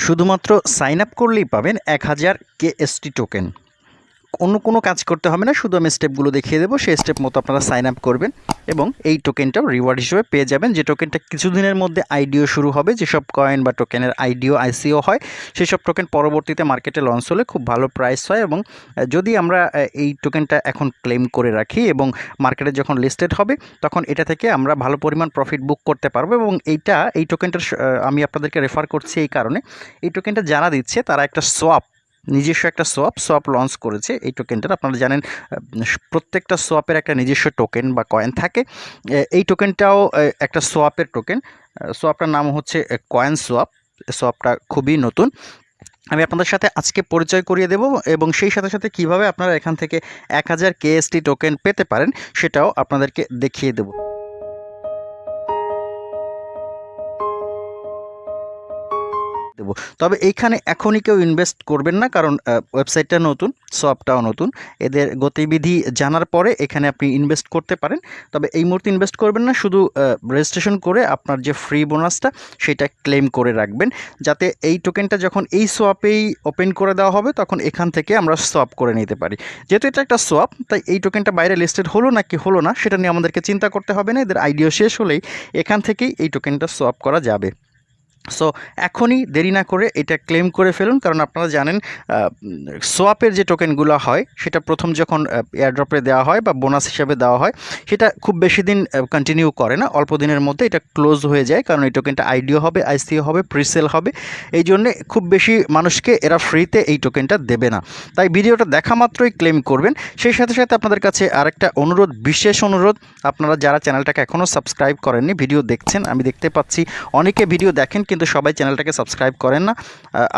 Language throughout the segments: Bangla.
শুধুমাত্র সাইন আপ করলেই পাবেন এক হাজার কেএসটি টোকেন। অন্য কোনো কাজ করতে হবে না, শুধু আমি স্টেপগুলো দেখিয়ে দেবো, সেই স্টেপ মতো আপনারা সাইন আপ করবেন এবং এই টোকেনটাও রিওয়ার্ড হিসেবে পেয়ে যাবেন, যে টোকেনটা কিছুদিনের মধ্যে আইডিও শুরু হবে, যেসব কয়েন বা টোকেনের আইডিও আইসিও হয় সেই সব টোকেন পরবর্তীতে মার্কেটে লঞ্চ হলে খুব ভালো প্রাইস হয় এবং যদি আমরা এই টোকেনটা এখন ক্লেম করে রাখি এবং মার্কেটে যখন লিস্টেড হবে, তখন এটা থেকে আমরা ভালো পরিমাণ প্রফিট বুক করতে পারব এবং এইটা, এই টোকেনটার আমি আপনাদেরকে রেফার করছি এই কারণে, এই টোকেনটা যারা দিচ্ছে, তারা একটা সোয়াপ নিজস্ব একটা সোয়াপ সোয়াপ লঞ্চ করেছে। এই টোকেনটার আপনারা জানেন প্রত্যেকটা সোয়াপের একটা নিজস্ব টোকেন বা কয়েন থাকে। এই টোকেনটাও একটা সোয়াপের টোকেন সোয়াপটার নাম হচ্ছে কয়েন সোয়াপ সোয়াপটা খুবই নতুন। আমি আপনাদের সাথে আজকে পরিচয় করিয়ে দেব এবং সেই সাথে সাথে কীভাবে আপনারা এখান থেকে এক হাজার কেএসটি টোকেন পেতে পারেন, সেটাও আপনাদেরকে দেখিয়ে দেব। দেবো। তবে এইখানে এখনই কেউ ইনভেস্ট করবেন না, কারণ ওয়েবসাইটটা নতুন সফটটাও নতুন। এদের গতিবিধি জানার পরে এখানে আপনি ইনভেস্ট করতে পারেন। তবে এই মুহূর্তে ইনভেস্ট করবেন না, শুধু রেজিস্ট্রেশন করে আপনার যে ফ্রি বোনাসটা সেটা ক্লেম করে রাখবেন। যাতে এই টোকেনটা যখন এই সোয়াপেই ওপেন করে দেওয়া হবে, তখন এখান থেকে আমরা সোয়াপ করে নিতে পারি। যেহেতু এটা একটা সোয়াপ তাই এই টোকেনটা বাইরে লিস্টেড হলো না কি হলো না, সেটা নিয়ে আমাদেরকে চিন্তা করতে হবে না। এদের আইডিয়া শেষ হলেই এখান থেকেই এই টোকেনটা সোয়াপ করা যাবে। সো এখনই দেরি না করে এটা ক্লেম করে ফেলুন, কারণ আপনারা জানেন সোয়াপের যে টোকেনগুলো হয়, সেটা প্রথম যখন এয়ারড্রপে দেওয়া হয় বা বোনাস হিসাবে দেওয়া হয়, সেটা খুব বেশি দিন কন্টিনিউ করে না। অল্প দিনের মধ্যে এটা ক্লোজ হয়ে যায়, কারণ এই টোকেনটা আইডিও হবে আইসিও হবে প্রিসেল হবে। এই জন্যে খুব বেশি মানুষকে এরা ফ্রিতে এই টোকেনটা দেবে না। তাই ভিডিওটা দেখা মাত্রই ক্লেম করবেন। সেই সাথে সাথে আপনাদের কাছে আরেকটা অনুরোধ, বিশেষ অনুরোধ, আপনারা যারা চ্যানেলটাকে এখনও সাবস্ক্রাইব করেননি, ভিডিও দেখছেন, আমি দেখতে পাচ্ছি, অনেকে ভিডিও দেখেন কিন্তু সবাই চ্যানেলটাকে সাবস্ক্রাইব করেন না।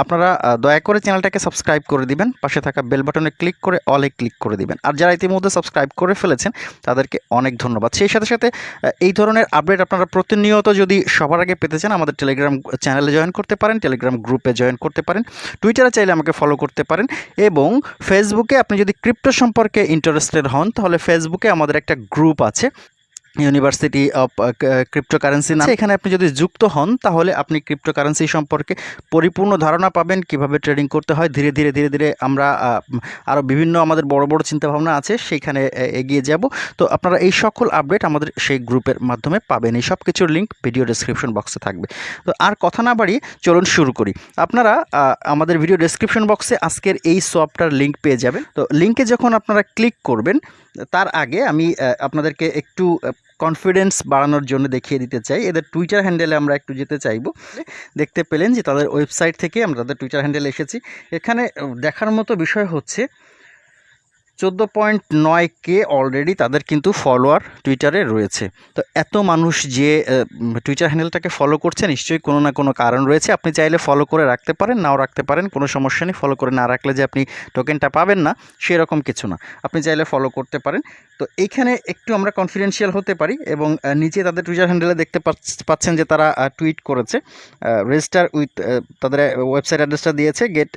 আপনারা দয়া করে চ্যানেলটাকে সাবস্ক্রাইব করে দিবেন। পাশে থাকা বেল বাটনে ক্লিক করে অলে ক্লিক করে দিবেন। আর যারা ইতিমধ্যে সাবস্ক্রাইব করে ফেলেছেন, তাদেরকে অনেক ধন্যবাদ। সেই সাথে সাথে এই ধরনের আপডেট আপনারা প্রতিনিয়ত যদি সবার আগে পেতে চান, আমাদের টেলিগ্রাম চ্যানেলে জয়েন করতে পারেন টেলিগ্রাম গ্রুপে জয়েন করতে পারেন টুইটারে চাইলে আমাকে ফলো করতে পারেন এবং ফেসবুকে আপনি যদি ক্রিপ্টো সম্পর্কে ইন্টারেস্টেড হন, তাহলে ফেসবুকে আমাদের একটা গ্রুপ আছে। ইউনিভার্সিটি অফ ক্রিপ্টোকারেন্সি নাম। এখানে আপনি যদি যুক্ত হন, তাহলে আপনি ক্রিপ্টোকারেন্সি সম্পর্কে পরিপূর্ণ ধারণা পাবেন, কীভাবে ট্রেডিং করতে হয়। ধীরে ধীরে ধীরে ধীরে আমরা আরও বিভিন্ন আমাদের বড় বড় চিন্তাভাবনা আছে সেইখানে এগিয়ে যাব। তো আপনারা এই সকল আপডেট আমাদের সেই গ্রুপের মাধ্যমে পাবেন। এই সব কিছুর লিঙ্ক ভিডিও ডেসক্রিপশন বক্সে থাকবে। তো আর কথা না বাড়িয়ে চলুন শুরু করি। আপনারা আমাদের ভিডিও ডেসক্রিপশন বক্সে আজকের এই সফটটার লিঙ্ক পেয়ে যাবেন। তো লিঙ্কে যখন আপনারা ক্লিক করবেন, তার আগে আমি আপনাদেরকে একটু কনফিডেন্স বাড়ানোর জন্য দেখিয়ে দিতে চাই। এদের টুইটার হ্যান্ডেলে আমরা একটু যেতে চাইব। দেখতে পেলেন যে তাদের ওয়েবসাইট থেকে আমরা তাদের টুইটার হ্যান্ডেলে এসেছি। এখানে দেখার মতো বিষয় হচ্ছে চোদ্দ পয়েন্ট নয় কে অলরেডি তাদের কিন্তু ফলোয়ার টুইটারে রয়েছে। তো এত মানুষ যে টুইটার হ্যান্ডেলটাকে ফলো করছে, নিশ্চয়ই কোনো না কোনো কারণ রয়েছে। আপনি চাইলে ফলো করে রাখতে পারেন, নাও রাখতে পারেন, কোনো সমস্যা নেই। ফলো করে না রাখলে যে আপনি টোকেনটা পাবেন না, সেরকম কিছু না। আপনি চাইলে ফলো করতে পারেন। তো এইখানে একটু আমরা কনফিডেন্সিয়াল হতে পারি এবং নিচে তাদের টুইটার হ্যান্ডেলে দেখতে পাচ্ছ- পাচ্ছেন যে তারা টুইট করেছে। রেজিস্টার উইথ তাদের ওয়েবসাইট অ্যাড্রেসটা দিয়েছে get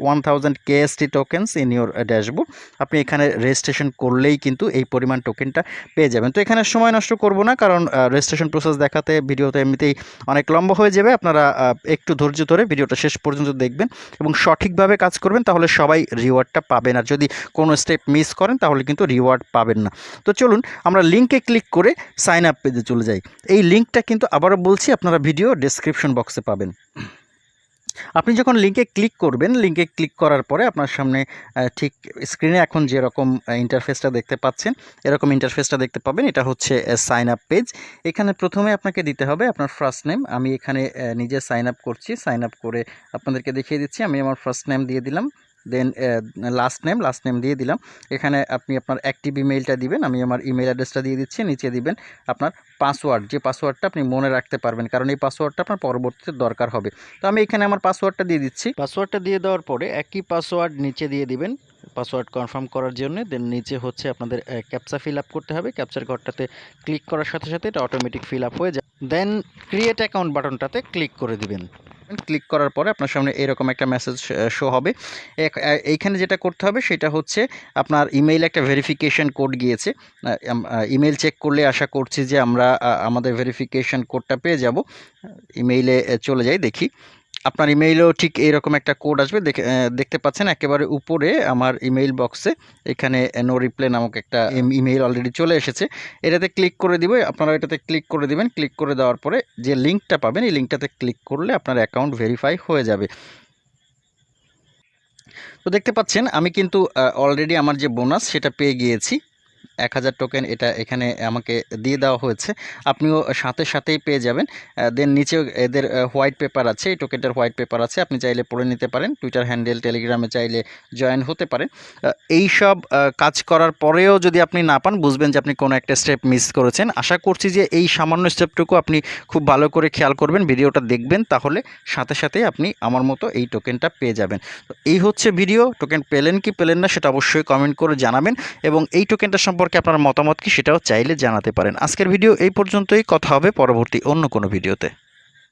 one thousand KST tokens in your dashboard আপনি এখানে রেজিস্ট্রেশন করলেই কিন্তু এই পরিমাণ টোকেনটা পেয়ে যাবেন। তো এখানে সময় নষ্ট করব না, কারণ রেজিস্ট্রেশন প্রসেস দেখাতে ভিডিওতে এমনিতেই অনেক লম্বা হয়ে যাবে। আপনারা একটু ধৈর্য ধরে ভিডিওটা শেষ পর্যন্ত দেখবেন এবং সঠিকভাবে কাজ করবেন, তাহলে সবাই রিওয়ার্ডটা পাবেন। আর যদি কোনো স্টেপ মিস করেন, তাহলে কিন্তু রিওয়ার্ড পাবেন না। তো চলুন, আমরা লিঙ্কে ক্লিক করে সাইন আপ পেজে চলে যাই। এই লিঙ্কটা কিন্তু আবারও বলছি, আপনারা ভিডিও ডেসক্রিপশন বক্সে পাবেন। আপনি যখন লিঙ্কে ক্লিক করবেন লিঙ্কে ক্লিক করার পরে আপনার সামনে ঠিক স্ক্রিনে এখন যেরকম ইন্টারফেসটা দেখতে পাচ্ছেন, এরকম ইন্টারফেসটা দেখতে পাবেন। এটা হচ্ছে সাইন আপ পেজ এখানে প্রথমে আপনাকে দিতে হবে আপনার ফার্স্ট নেম আমি এখানে নিজে সাইন আপ করছি। সাইন আপ করে আপনাদেরকে দেখিয়ে দিচ্ছি। আমি আমার ফার্স্ট নেম দিয়ে দিলাম। Then last name last name দিয়ে দিলাম। এখানে আপনি আপনার অ্যাক্টিভ ইমেইলটা দিবেন, আমি আমার ইমেল অ্যাড্রেসটা দিয়ে দিচ্ছি, নিচে দিবেন আপনার পাসওয়ার্ড যে পাসওয়ার্ডটা আপনি মনে রাখতে পারবেন, কারণ এই পাসওয়ার্ডটা আপনার পরবর্তীতে দরকার হবে। তো আমি এখানে আমার পাসওয়ার্ডটা দিয়ে দিচ্ছি। পাসওয়ার্ডটা দিয়ে দেওয়ার পরে একই পাসওয়ার্ড নিচে দিয়ে দিবেন পাসওয়ার্ড কনফার্ম করার জন্য। দেন নিচে হচ্ছে আপনাদের ক্যাপচা ফিল আপ করতে হবে। ক্যাপচার ঘরটাতে ক্লিক করার সাথে সাথে এটা অটোমেটিক ফিল আপ হয়ে যায়। দেন ক্রিয়েট অ্যাকাউন্ট বাটনটাতে ক্লিক করে দিবেন। ক্লিক করার পরে আপনার সামনে এরকম একটা মেসেজ শো হবে। এইখানে যেটা করতে হবে সেটা হচ্ছে আপনার ইমেইল একটা ভেরিফিকেশন কোড গিয়েছে। ইমেইল চেক করলে আশা করছি যে আমরা আমাদের ভেরিফিকেশন কোডটা পেয়ে যাব। ইমেইলে চলে যাই, দেখি। আপনার ইমেইলেও ঠিক এইরকম একটা কোড আসবে। দেখে দেখতে পাচ্ছেন একেবারে উপরে আমার ইমেইল বক্সে এখানে নো রিপ্লে নামক একটা ইমেইল অলরেডি চলে এসেছে। এটাতে ক্লিক করে দিবে, আপনারা এটাতে ক্লিক করে দিবেন। ক্লিক করে দেওয়ার পরে যে লিঙ্কটা পাবেন, এই লিঙ্কটাতে ক্লিক করলে আপনার অ্যাকাউন্ট ভেরিফাই হয়ে যাবে। তো দেখতে পাচ্ছেন, আমি কিন্তু অলরেডি আমার যে বোনাস সেটা পেয়ে গিয়েছি। এক হাজার টোকেন এটা এখানে আমাকে দিয়ে দেওয়া হয়েছে। আপনিও সাথে সাথেই পেয়ে যাবেন। দেন নিচেও এদের হোয়াইট পেপার আছে, এই টোকেনটার হোয়াইট পেপার আছে, আপনি চাইলে পড়ে নিতে পারেন। টুইটার হ্যান্ডেল টেলিগ্রামে চাইলে জয়েন হতে পারেন। এই সব কাজ করার পরেও যদি আপনি না পান, বুঝবেন যে আপনি কোনো একটা স্টেপ মিস করেছেন। আশা করছি যে এই সামান্য স্টেপটুকু আপনি খুব ভালো করে খেয়াল করবেন, ভিডিওটা দেখবেন, তাহলে সাথে সাথেই আপনি আমার মতো এই টোকেনটা পেয়ে যাবেন। তো এই হচ্ছে ভিডিও টোকেন পেলেন কি পেলেন না, সেটা অবশ্যই কমেন্ট করে জানাবেন। এবং এই টোকেনটা সম্পর্কে আপনার মতামত কি সেটাও চাইলে জানাতে পারেন। আজকের ভিডিও এই পর্যন্তই। কথা হবে পরবর্তী অন্য কোনো ভিডিওতে।